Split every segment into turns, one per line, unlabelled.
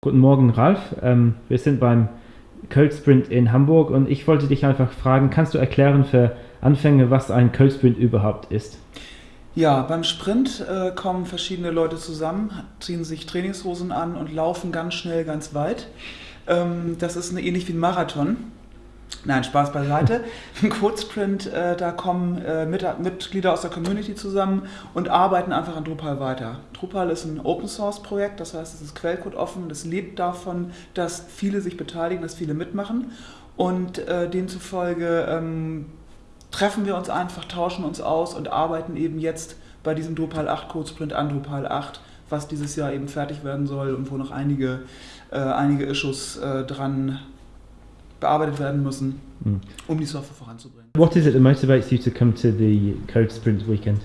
Guten Morgen, Ralf. Ähm, wir sind beim Code Sprint in Hamburg und ich wollte dich einfach fragen, kannst du erklären für Anfänger, was ein Code Sprint überhaupt ist?
Ja, beim Sprint äh, kommen verschiedene Leute zusammen, ziehen sich Trainingshosen an und laufen ganz schnell, ganz weit. Ähm, das ist eine, ähnlich wie ein Marathon. Nein, Spaß beiseite. Ein Codesprint, äh, da kommen äh, mit, Mitglieder aus der Community zusammen und arbeiten einfach an Drupal weiter. Drupal ist ein Open Source Projekt, das heißt, es ist Quellcode offen, das lebt davon, dass viele sich beteiligen, dass viele mitmachen und äh, demzufolge ähm, treffen wir uns einfach, tauschen uns aus und arbeiten eben jetzt bei diesem Drupal 8 Codesprint an Drupal 8, was dieses Jahr eben fertig werden soll und wo noch einige, äh, einige Issues äh, dran bearbeitet werden müssen, mhm. um die Software voranzubringen.
What is it that motivates you to come to the Code Sprint Weekend?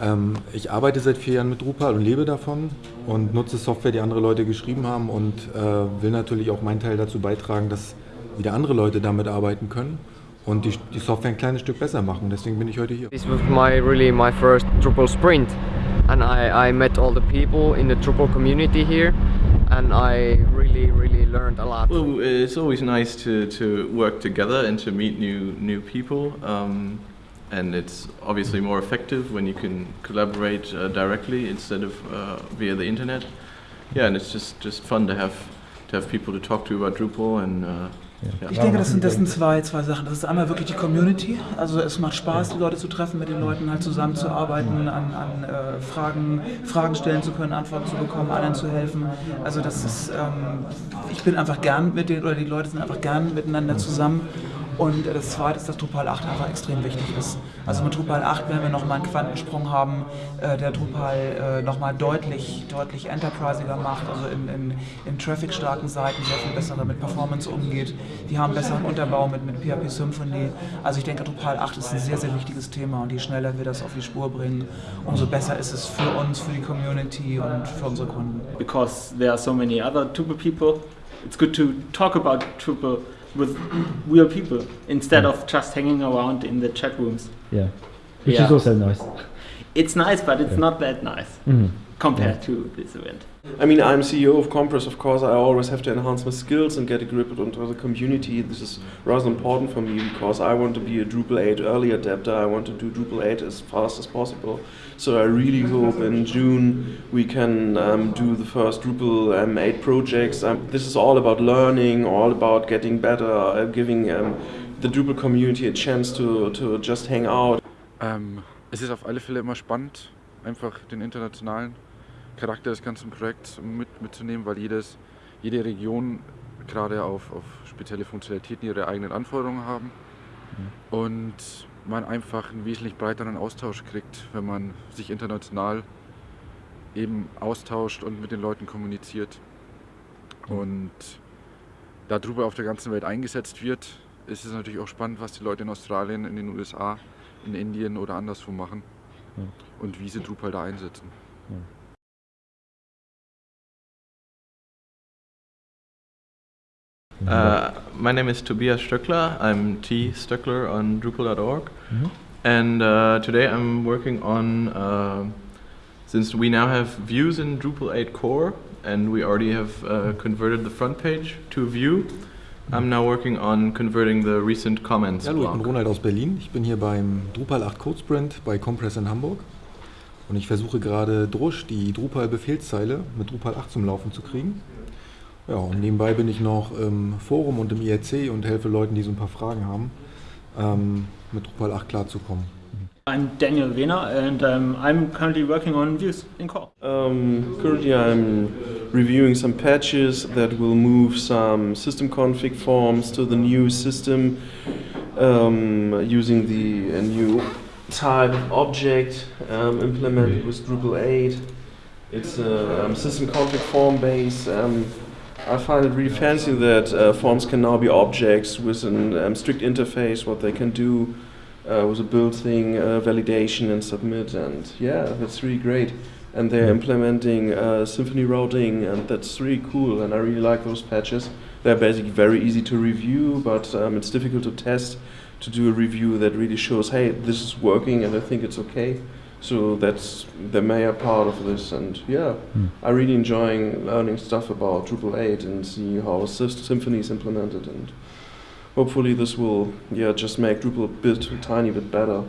Ähm, ich arbeite seit vier Jahren mit Drupal und lebe davon und nutze Software, die andere Leute geschrieben haben und äh, will natürlich auch meinen Teil dazu beitragen, dass wieder andere Leute damit arbeiten können und die, die Software ein kleines Stück besser machen. Deswegen bin ich heute hier.
This was my really my first Drupal sprint and I, I met all the people in the Drupal community here and I really really learned a lot.
Well, it's always nice to, to work together and to meet new new people. Um, and it's obviously more effective when you can collaborate uh, directly instead of uh, via the internet. Yeah, and it's just just fun to have to have people to talk to about Drupal and
Ich denke, das sind, das sind zwei, zwei Sachen. Das ist einmal wirklich die Community. Also es macht Spaß, die Leute zu treffen, mit den Leuten halt zusammenzuarbeiten, an, an äh, Fragen, Fragen stellen zu können, Antworten zu bekommen, allen zu helfen. Also das ist, ähm, ich bin einfach gern mit den, oder die Leute sind einfach gern miteinander zusammen und das zweite ist, dass Drupal 8 einfach extrem wichtig ist. Also mit Drupal 8 werden wir nochmal einen Quantensprung haben, äh, der Drupal äh, nochmal deutlich, deutlich enterprisiger macht, also in, in, in traffic-starken Seiten sehr viel besser mit Performance umgeht. Die haben besseren Unterbau mit, mit PHP Symphony. Also ich denke, Drupal 8 ist ein sehr, sehr wichtiges Thema und je schneller wir das auf die Spur bringen, umso besser ist es für uns, für die Community und für unsere Kunden.
Because there are so many other Drupal people, it's good to talk about Drupal with real people instead of just hanging around in the chat rooms.
Yeah, which yeah. is also nice.
It's nice, but it's yeah. not that nice mm -hmm. compared yeah. to this event.
I mean, I'm CEO of Compress, of course, I always have to enhance my skills and get a grip onto the community. This is rather important for me because I want to be a Drupal 8 early adapter. I want to do Drupal 8 as fast as possible. So I really hope in June we can um, do the first Drupal um, 8 projects. Um, this is all about learning, all about getting better, uh, giving um, the Drupal community a chance to, to just hang out.
Ähm, es ist auf alle Fälle immer spannend, einfach den internationalen Charakter des ganzen Projekts mit, mitzunehmen, weil jedes, jede Region gerade auf, auf spezielle Funktionalitäten ihre eigenen Anforderungen haben. Mhm. Und man einfach einen wesentlich breiteren Austausch kriegt, wenn man sich international eben austauscht und mit den Leuten kommuniziert. Und da Drupal auf der ganzen Welt eingesetzt wird, ist es natürlich auch spannend, was die Leute in Australien, in den USA, in Indien oder anderswo machen und wie sie Drupal da einsetzen.
Uh, my name is Tobias Stöckler. I'm T. Stöckler on Drupal.org. Mm -hmm. And uh, today I'm working on, uh, since we now have views in Drupal 8 core, and we already have uh, converted the front page to view, I'm now working on converting the recent comments.
Hallo, ich bin Ronald aus Berlin. Ich bin hier beim Drupal 8 Code Sprint bei Compress in Hamburg. Und ich versuche gerade Drush, die Drupal-Befehlszeile, mit Drupal 8 zum Laufen zu kriegen. Ja, und nebenbei bin ich noch im Forum und im IRC und helfe Leuten, die so ein paar Fragen haben, ähm, mit Drupal 8 klarzukommen.
I'm Daniel Wehner and um, I'm currently working on views in core.
Um, currently I'm reviewing some patches that will move some system config forms to the new system um, using the new type of object implemented with Drupal 8. It's a system config form base I find it really fancy that uh, forms can now be objects with a um, strict interface, what they can do uh, with a build thing, uh, validation and submit, and yeah, that's really great. And they're implementing uh, Symfony routing, and that's really cool, and I really like those patches. They're basically very easy to review, but um, it's difficult to test, to do a review that really shows, hey, this is working and I think it's okay. So that's the major part of this, and yeah,
Hmm.
I really enjoying learning stuff about Drupal 8 and see how Symfony is implemented, and hopefully this will yeah just make Drupal a bit, a tiny bit better.